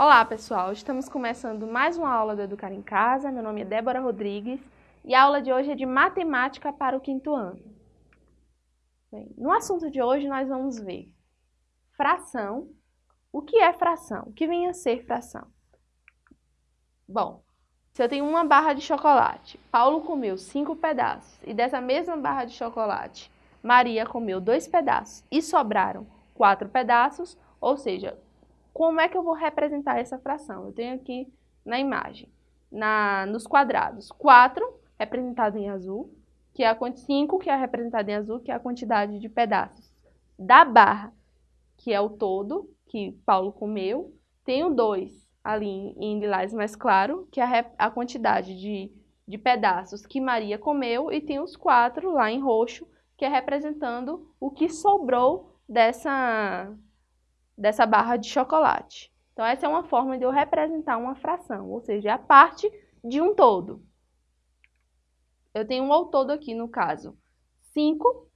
Olá pessoal, estamos começando mais uma aula do Educar em Casa, meu nome é Débora Rodrigues e a aula de hoje é de Matemática para o quinto ano. Bem, no assunto de hoje nós vamos ver fração, o que é fração, o que vem a ser fração. Bom, se eu tenho uma barra de chocolate, Paulo comeu cinco pedaços e dessa mesma barra de chocolate, Maria comeu dois pedaços e sobraram quatro pedaços, ou seja, como é que eu vou representar essa fração? Eu tenho aqui na imagem, na, nos quadrados, 4 representado em azul, que é a 5 que é representado em azul, que é a quantidade de pedaços da barra, que é o todo que Paulo comeu. Tenho 2 ali em lilás mais claro, que é a, a quantidade de, de pedaços que Maria comeu, e tem os 4 lá em roxo, que é representando o que sobrou dessa dessa barra de chocolate. Então, essa é uma forma de eu representar uma fração, ou seja, a parte de um todo. Eu tenho um ao todo aqui, no caso, 5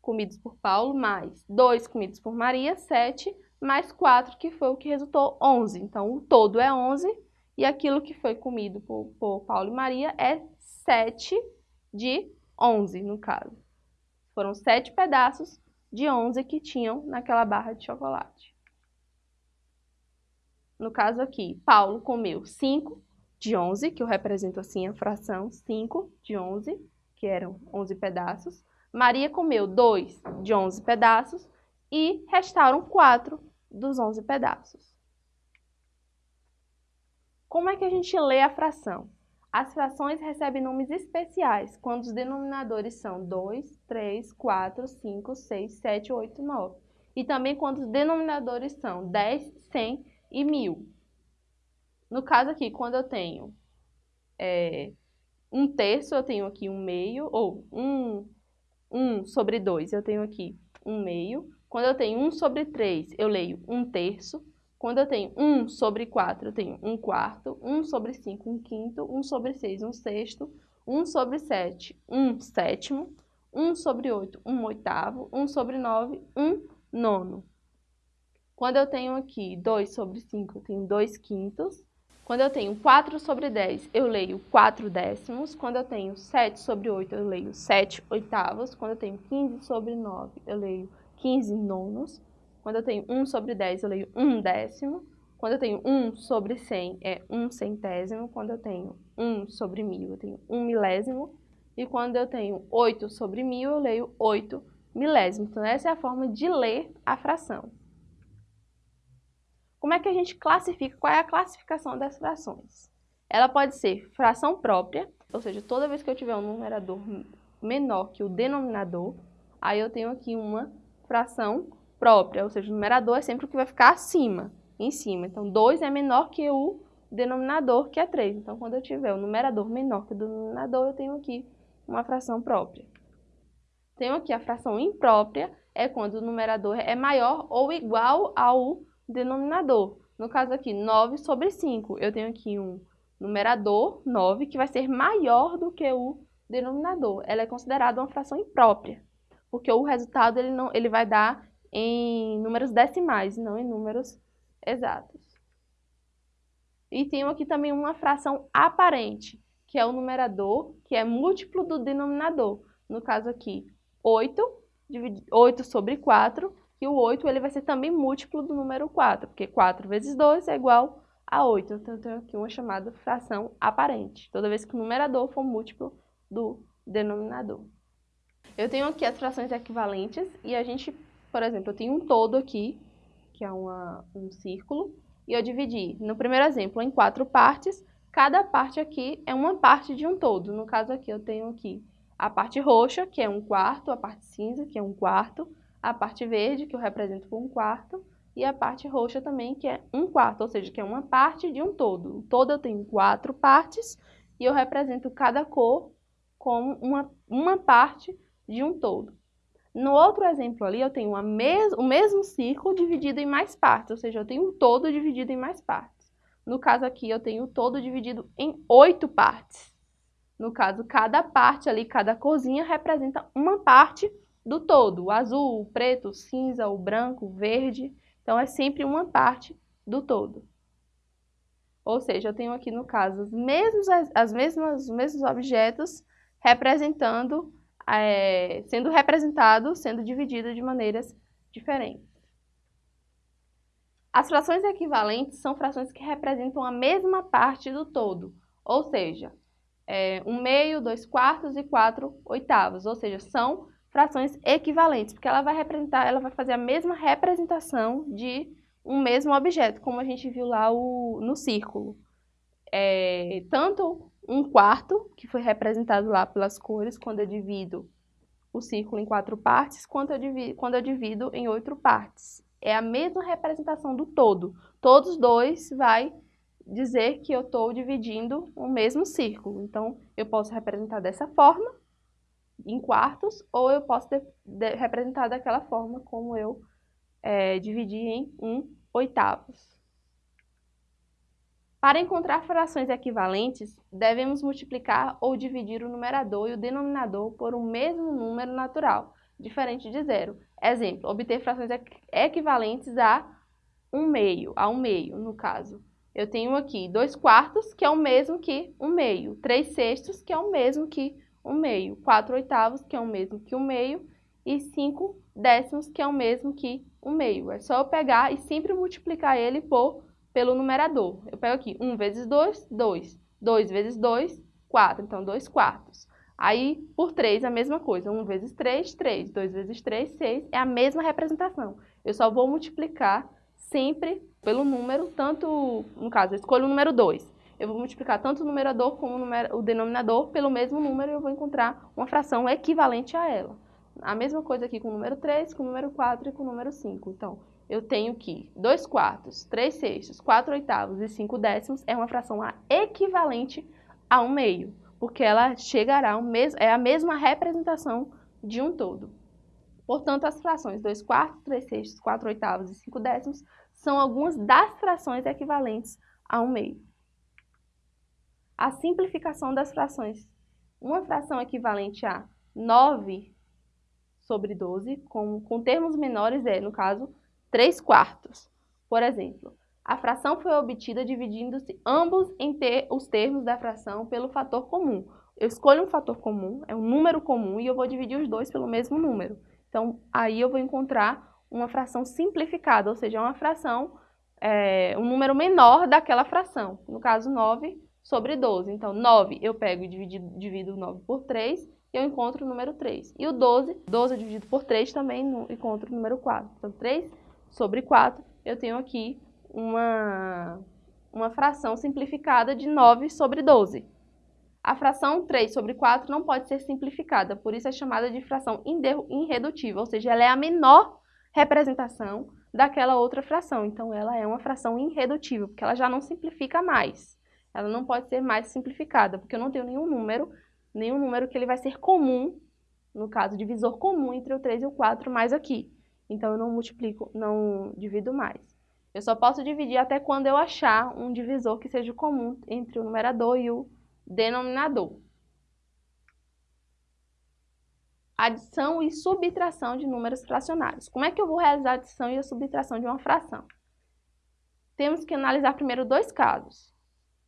comidos por Paulo, mais 2 comidos por Maria, 7, mais 4, que foi o que resultou 11. Então, o todo é 11, e aquilo que foi comido por, por Paulo e Maria é 7 de 11, no caso. Foram 7 pedaços de 11 que tinham naquela barra de chocolate no caso aqui, Paulo comeu 5 de 11, que eu represento assim a fração 5 de 11, que eram 11 pedaços. Maria comeu 2 de 11 pedaços e restaram 4 dos 11 pedaços. Como é que a gente lê a fração? As frações recebem nomes especiais quando os denominadores são 2, 3, 4, 5, 6, 7, 8, 9. E também quando os denominadores são 10, 100 e mil. No caso aqui, quando eu tenho é, um terço, eu tenho aqui um meio, ou um, um sobre dois, eu tenho aqui um meio. Quando eu tenho um sobre três, eu leio um terço. Quando eu tenho um sobre quatro, eu tenho um quarto. Um sobre cinco, um quinto. Um sobre seis, um sexto. Um sobre sete, um sétimo. Um sobre oito, um oitavo. Um sobre nove, um nono. Quando eu tenho aqui 2 sobre 5, eu tenho 2 quintos. Quando eu tenho 4 sobre 10, eu leio 4 décimos. Quando eu tenho 7 sobre 8, eu leio 7 oitavos. Quando eu tenho 15 sobre 9, eu leio 15 nonos. Quando eu tenho 1 sobre 10, eu leio 1 décimo. Quando eu tenho 1 sobre 100, é 1 centésimo. Quando eu tenho 1 sobre 1000, eu tenho 1 milésimo. E quando eu tenho 8 sobre 1000, eu leio 8 milésimos. Então, essa é a forma de ler a fração. Como é que a gente classifica? Qual é a classificação das frações? Ela pode ser fração própria, ou seja, toda vez que eu tiver um numerador menor que o denominador, aí eu tenho aqui uma fração própria, ou seja, o numerador é sempre o que vai ficar acima, em cima. Então, 2 é menor que o denominador, que é 3. Então, quando eu tiver o numerador menor que o denominador, eu tenho aqui uma fração própria. Tenho aqui a fração imprópria, é quando o numerador é maior ou igual ao denominador. No caso aqui, 9 sobre 5. Eu tenho aqui um numerador, 9, que vai ser maior do que o denominador. Ela é considerada uma fração imprópria, porque o resultado ele, não, ele vai dar em números decimais, não em números exatos. E tenho aqui também uma fração aparente, que é o numerador, que é múltiplo do denominador. No caso aqui, 8, 8 sobre 4, que o 8 ele vai ser também múltiplo do número 4, porque 4 vezes 2 é igual a 8. Então, eu tenho aqui uma chamada fração aparente, toda vez que o numerador for múltiplo do denominador. Eu tenho aqui as frações equivalentes e a gente, por exemplo, eu tenho um todo aqui, que é uma, um círculo, e eu dividi, no primeiro exemplo, em quatro partes. Cada parte aqui é uma parte de um todo. No caso aqui, eu tenho aqui a parte roxa, que é um quarto, a parte cinza, que é um quarto, a parte verde, que eu represento com um quarto, e a parte roxa também, que é um quarto, ou seja, que é uma parte de um todo. O todo eu tenho quatro partes, e eu represento cada cor como uma, uma parte de um todo. No outro exemplo ali, eu tenho mes o mesmo círculo dividido em mais partes, ou seja, eu tenho um todo dividido em mais partes. No caso aqui, eu tenho o todo dividido em oito partes. No caso, cada parte ali, cada corzinha representa uma parte do todo, o azul, o preto, o cinza, o branco, o verde. Então, é sempre uma parte do todo. Ou seja, eu tenho aqui no caso os mesmos, as mesmas, os mesmos objetos representando, é, sendo representados, sendo divididos de maneiras diferentes. As frações equivalentes são frações que representam a mesma parte do todo, ou seja, é, um meio, dois quartos e quatro oitavos, ou seja, são frações equivalentes, porque ela vai representar, ela vai fazer a mesma representação de um mesmo objeto, como a gente viu lá o, no círculo. É, tanto um quarto, que foi representado lá pelas cores, quando eu divido o círculo em quatro partes, quanto eu divido, quando eu divido em oito partes. É a mesma representação do todo. Todos dois vai dizer que eu estou dividindo o mesmo círculo. Então, eu posso representar dessa forma, em quartos, ou eu posso de, representar daquela forma como eu é, dividi em um oitavos. Para encontrar frações equivalentes, devemos multiplicar ou dividir o numerador e o denominador por um mesmo número natural, diferente de zero. Exemplo, obter frações equivalentes a um meio, a um meio, no caso. Eu tenho aqui dois quartos, que é o mesmo que um meio, três sextos, que é o mesmo que um meio, 4 oitavos, que é o mesmo que um meio, e 5 décimos, que é o mesmo que um meio. É só eu pegar e sempre multiplicar ele por, pelo numerador. Eu pego aqui 1 vezes 2, 2. 2 vezes 2, 4. Então, 2 quartos. Aí, por 3, a mesma coisa. 1 vezes 3, 3. 2 vezes 3, 6. É a mesma representação. Eu só vou multiplicar sempre pelo número, tanto, no caso, eu escolho o número 2 eu vou multiplicar tanto o numerador como o, denominador pelo mesmo número e eu vou encontrar uma fração equivalente a ela. A mesma coisa aqui com o número 3, com o número 4 e com o número 5. Então, eu tenho que 2 quartos, 3 sextos, 4 oitavos e 5 décimos é uma fração equivalente a um meio, porque ela chegará ao mesmo, é a mesma representação de um todo. Portanto, as frações 2 quartos, 3 sextos, 4 oitavos e 5 décimos são algumas das frações equivalentes a um meio a simplificação das frações. Uma fração equivalente a 9 sobre 12, com, com termos menores é, no caso, 3 quartos. Por exemplo, a fração foi obtida dividindo-se ambos em ter, os termos da fração pelo fator comum. Eu escolho um fator comum, é um número comum, e eu vou dividir os dois pelo mesmo número. Então, aí eu vou encontrar uma fração simplificada, ou seja, uma fração, é, um número menor daquela fração. No caso, 9 sobre 12. Então, 9 eu pego e divido, divido 9 por 3 e eu encontro o número 3. E o 12, 12 dividido por 3 também encontro o número 4. Então, 3 sobre 4, eu tenho aqui uma, uma fração simplificada de 9 sobre 12. A fração 3 sobre 4 não pode ser simplificada, por isso é chamada de fração irredutível, ou seja, ela é a menor representação daquela outra fração. Então, ela é uma fração irredutível, porque ela já não simplifica mais ela não pode ser mais simplificada, porque eu não tenho nenhum número, nenhum número que ele vai ser comum, no caso, divisor comum entre o 3 e o 4, mais aqui. Então, eu não multiplico, não divido mais. Eu só posso dividir até quando eu achar um divisor que seja comum entre o numerador e o denominador. Adição e subtração de números fracionários. Como é que eu vou realizar a adição e a subtração de uma fração? Temos que analisar primeiro dois casos.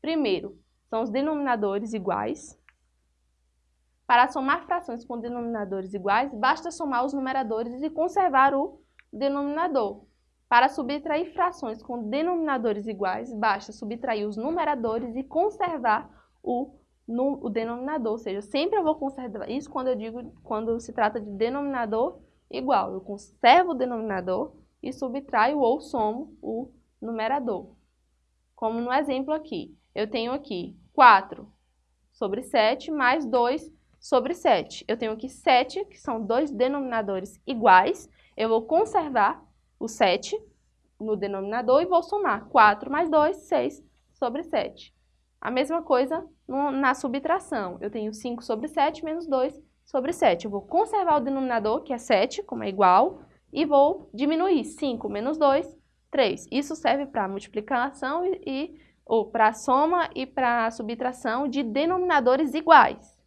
Primeiro, são os denominadores iguais. Para somar frações com denominadores iguais, basta somar os numeradores e conservar o denominador. Para subtrair frações com denominadores iguais, basta subtrair os numeradores e conservar o, no, o denominador. Ou seja, sempre eu vou conservar isso quando eu digo, quando se trata de denominador igual. Eu conservo o denominador e subtraio ou somo o numerador. Como no exemplo aqui eu tenho aqui 4 sobre 7 mais 2 sobre 7. Eu tenho aqui 7, que são dois denominadores iguais. Eu vou conservar o 7 no denominador e vou somar 4 mais 2, 6 sobre 7. A mesma coisa no, na subtração. Eu tenho 5 sobre 7 menos 2 sobre 7. Eu vou conservar o denominador, que é 7, como é igual, e vou diminuir 5 menos 2, 3. Isso serve para multiplicação e, e ou para a soma e para a subtração de denominadores iguais.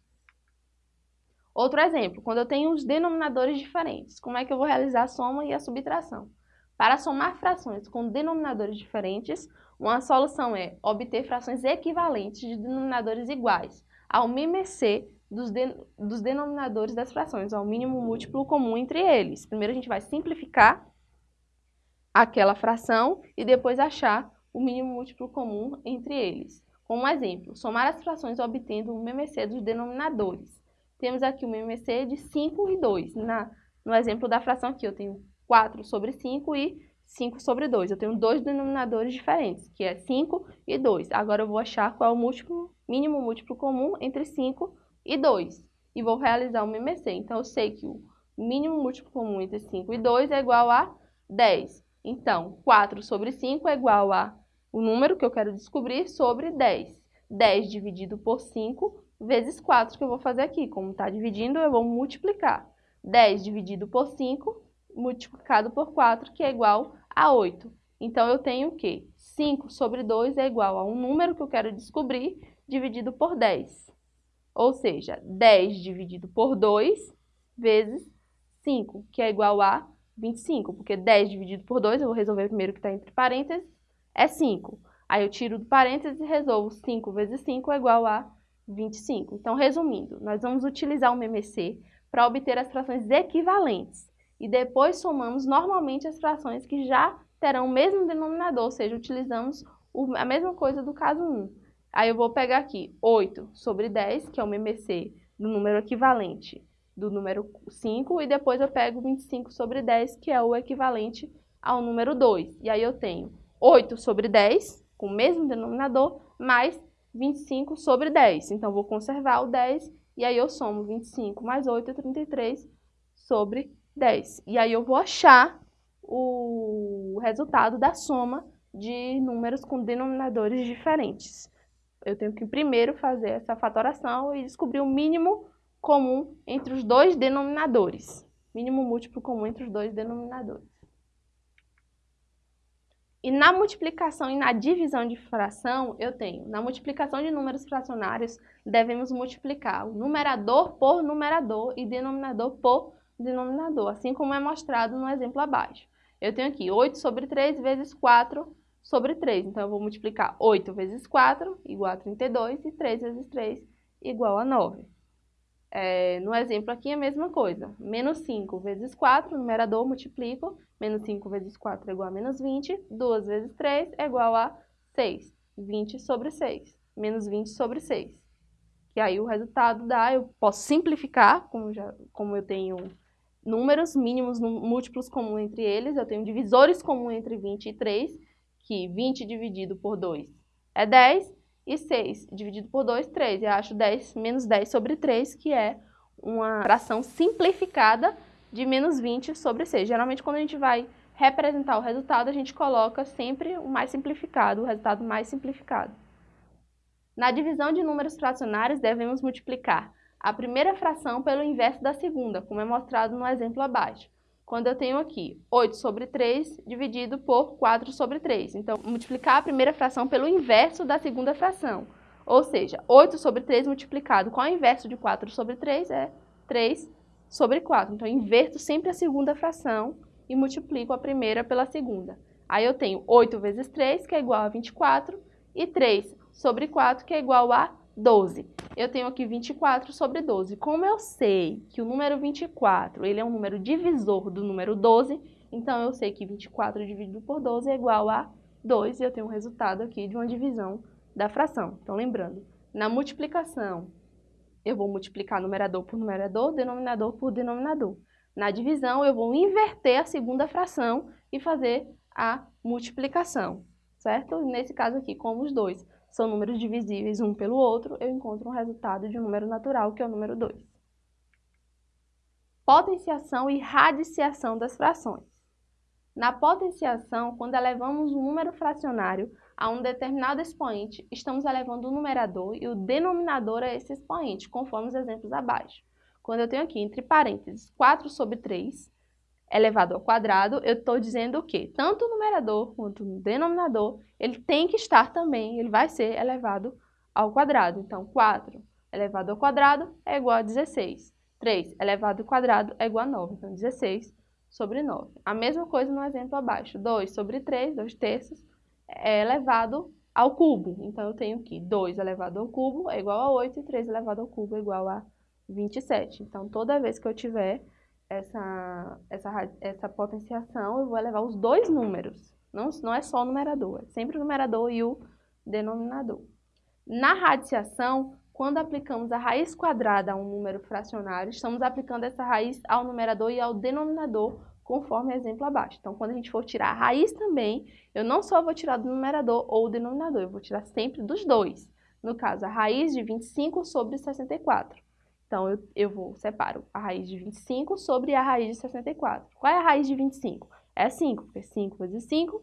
Outro exemplo, quando eu tenho os denominadores diferentes, como é que eu vou realizar a soma e a subtração? Para somar frações com denominadores diferentes, Uma solução é obter frações equivalentes de denominadores iguais ao MMC dos, de, dos denominadores das frações, ao mínimo múltiplo comum entre eles. Primeiro a gente vai simplificar aquela fração e depois achar o mínimo múltiplo comum entre eles. Como exemplo, somar as frações obtendo o MMC dos denominadores. Temos aqui o MMC de 5 e 2. Na, no exemplo da fração aqui, eu tenho 4 sobre 5 e 5 sobre 2. Eu tenho dois denominadores diferentes, que é 5 e 2. Agora eu vou achar qual é o múltiplo, mínimo múltiplo comum entre 5 e 2. E vou realizar o MMC. Então, eu sei que o mínimo múltiplo comum entre 5 e 2 é igual a 10. Então, 4 sobre 5 é igual a o número que eu quero descobrir sobre 10. 10 dividido por 5 vezes 4 que eu vou fazer aqui. Como está dividindo, eu vou multiplicar. 10 dividido por 5 multiplicado por 4, que é igual a 8. Então, eu tenho o quê? 5 sobre 2 é igual a um número que eu quero descobrir dividido por 10. Ou seja, 10 dividido por 2 vezes 5, que é igual a 25. Porque 10 dividido por 2, eu vou resolver primeiro que está entre parênteses, é 5. Aí eu tiro do parênteses e resolvo 5 vezes 5 é igual a 25. Então, resumindo, nós vamos utilizar o MMC para obter as frações equivalentes. E depois somamos normalmente as frações que já terão o mesmo denominador, ou seja, utilizamos a mesma coisa do caso 1. Aí eu vou pegar aqui 8 sobre 10, que é o MMC do número equivalente do número 5, e depois eu pego 25 sobre 10, que é o equivalente ao número 2. E aí eu tenho 8 sobre 10, com o mesmo denominador, mais 25 sobre 10. Então, vou conservar o 10 e aí eu somo 25 mais 8 é 33 sobre 10. E aí eu vou achar o resultado da soma de números com denominadores diferentes. Eu tenho que primeiro fazer essa fatoração e descobrir o mínimo comum entre os dois denominadores. Mínimo múltiplo comum entre os dois denominadores. E na multiplicação e na divisão de fração, eu tenho, na multiplicação de números fracionários, devemos multiplicar o numerador por numerador e denominador por denominador, assim como é mostrado no exemplo abaixo. Eu tenho aqui 8 sobre 3 vezes 4 sobre 3. Então, eu vou multiplicar 8 vezes 4 igual a 32 e 3 vezes 3 igual a 9. É, no exemplo aqui é a mesma coisa. Menos 5 vezes 4, numerador, multiplico. Menos 5 vezes 4 é igual a menos 20. 2 vezes 3 é igual a 6. 20 sobre 6. Menos 20 sobre 6. Que aí o resultado dá, eu posso simplificar, como, já, como eu tenho números mínimos, múltiplos comuns entre eles. Eu tenho divisores comuns entre 20 e 3, que 20 dividido por 2 é 10 e 6 dividido por 2, 3. Eu acho 10 menos 10 sobre 3, que é uma fração simplificada de menos 20 sobre 6. Geralmente, quando a gente vai representar o resultado, a gente coloca sempre o mais simplificado, o resultado mais simplificado. Na divisão de números fracionários, devemos multiplicar a primeira fração pelo inverso da segunda, como é mostrado no exemplo abaixo quando eu tenho aqui 8 sobre 3 dividido por 4 sobre 3. Então, multiplicar a primeira fração pelo inverso da segunda fração. Ou seja, 8 sobre 3 multiplicado com o inverso de 4 sobre 3 é 3 sobre 4. Então, eu inverto sempre a segunda fração e multiplico a primeira pela segunda. Aí eu tenho 8 vezes 3, que é igual a 24, e 3 sobre 4, que é igual a 12. Eu tenho aqui 24 sobre 12. Como eu sei que o número 24 ele é um número divisor do número 12, então eu sei que 24 dividido por 12 é igual a 2 e eu tenho um resultado aqui de uma divisão da fração. Então, lembrando, na multiplicação, eu vou multiplicar numerador por numerador, denominador por denominador. Na divisão, eu vou inverter a segunda fração e fazer a multiplicação, certo? Nesse caso aqui, como os dois são números divisíveis um pelo outro, eu encontro um resultado de um número natural, que é o número 2. Potenciação e radiciação das frações. Na potenciação, quando elevamos um número fracionário a um determinado expoente, estamos elevando o numerador e o denominador a esse expoente, conforme os exemplos abaixo. Quando eu tenho aqui, entre parênteses, 4 sobre 3, elevado ao quadrado, eu estou dizendo o quê? Tanto o numerador quanto o denominador, ele tem que estar também, ele vai ser elevado ao quadrado. Então, 4 elevado ao quadrado é igual a 16. 3 elevado ao quadrado é igual a 9. Então, 16 sobre 9. A mesma coisa no exemplo abaixo. 2 sobre 3, 2 terços, é elevado ao cubo. Então, eu tenho que 2 elevado ao cubo é igual a 8 e 3 elevado ao cubo é igual a 27. Então, toda vez que eu tiver essa, essa, essa potenciação, eu vou elevar os dois números. Não, não é só o numerador, é sempre o numerador e o denominador. Na radiciação, quando aplicamos a raiz quadrada a um número fracionário, estamos aplicando essa raiz ao numerador e ao denominador, conforme o exemplo abaixo. Então, quando a gente for tirar a raiz também, eu não só vou tirar do numerador ou denominador, eu vou tirar sempre dos dois. No caso, a raiz de 25 sobre 64. Então, eu, eu vou, separo a raiz de 25 sobre a raiz de 64. Qual é a raiz de 25? É 5, porque 5 vezes 5,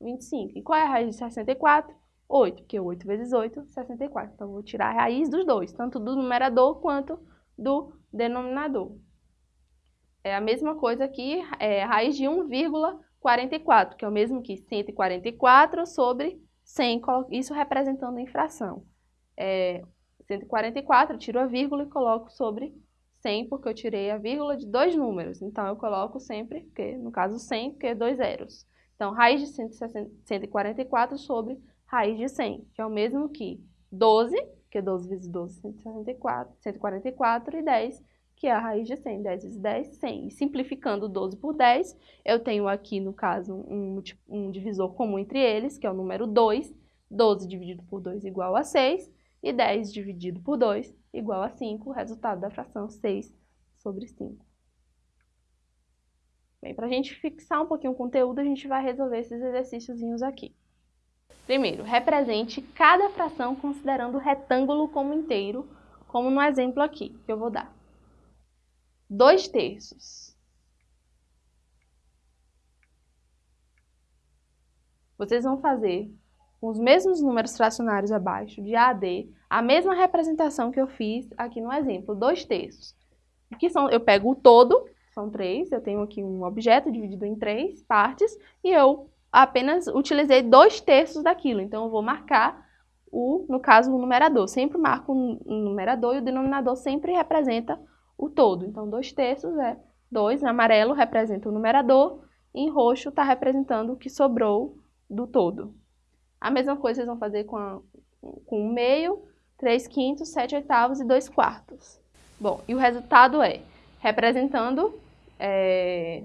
25. E qual é a raiz de 64? 8, porque 8 vezes 8, 64. Então, eu vou tirar a raiz dos dois, tanto do numerador quanto do denominador. É a mesma coisa aqui, é raiz de 1,44, que é o mesmo que 144 sobre 100, isso representando infração. É, 144, eu tiro a vírgula e coloco sobre 100, porque eu tirei a vírgula de dois números. Então, eu coloco sempre, porque, no caso 100, porque é dois zeros. Então, raiz de 144 sobre raiz de 100, que é o mesmo que 12, que é 12 vezes 12, 164, 144, e 10, que é a raiz de 100. 10 vezes 10, 100. E simplificando 12 por 10, eu tenho aqui, no caso, um, um divisor comum entre eles, que é o número 2. 12 dividido por 2 igual a 6. E 10 dividido por 2 igual a 5. O resultado da fração 6 sobre 5. Bem, para a gente fixar um pouquinho o conteúdo, a gente vai resolver esses exercíciozinhos aqui. Primeiro, represente cada fração considerando o retângulo como inteiro, como no exemplo aqui, que eu vou dar. 2 terços. Vocês vão fazer com os mesmos números fracionários abaixo, de A a D, a mesma representação que eu fiz aqui no exemplo, 2 terços. Que são, eu pego o todo, são três, eu tenho aqui um objeto dividido em três partes, e eu apenas utilizei dois terços daquilo. Então, eu vou marcar, o, no caso, o numerador. Sempre marco o numerador e o denominador sempre representa o todo. Então, dois terços é dois, amarelo representa o numerador, e em roxo está representando o que sobrou do todo. A mesma coisa vocês vão fazer com, a, com o meio, 3 quintos, 7 oitavos e 2 quartos. Bom, e o resultado é, representando é,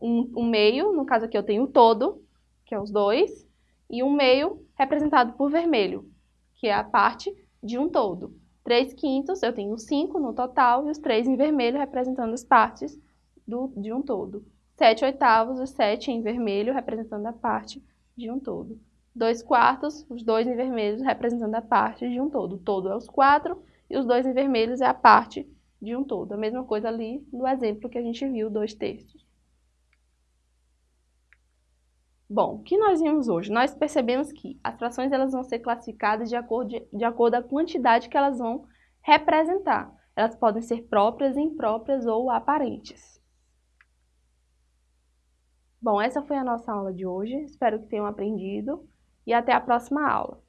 um, um meio, no caso aqui eu tenho o todo, que é os dois, e um meio representado por vermelho, que é a parte de um todo. 3 quintos, eu tenho 5 no total, e os 3 em vermelho representando as partes do, de um todo. 7 oitavos, os 7 em vermelho representando a parte de um todo. 2 quartos, os dois em vermelhos representando a parte de um todo. O todo é os 4 e os dois em vermelhos é a parte de um todo. A mesma coisa ali no exemplo que a gente viu, 2 terços. Bom, o que nós vimos hoje? Nós percebemos que as frações elas vão ser classificadas de acordo, de, de acordo com a quantidade que elas vão representar. Elas podem ser próprias, impróprias ou aparentes. Bom, essa foi a nossa aula de hoje. Espero que tenham aprendido e até a próxima aula.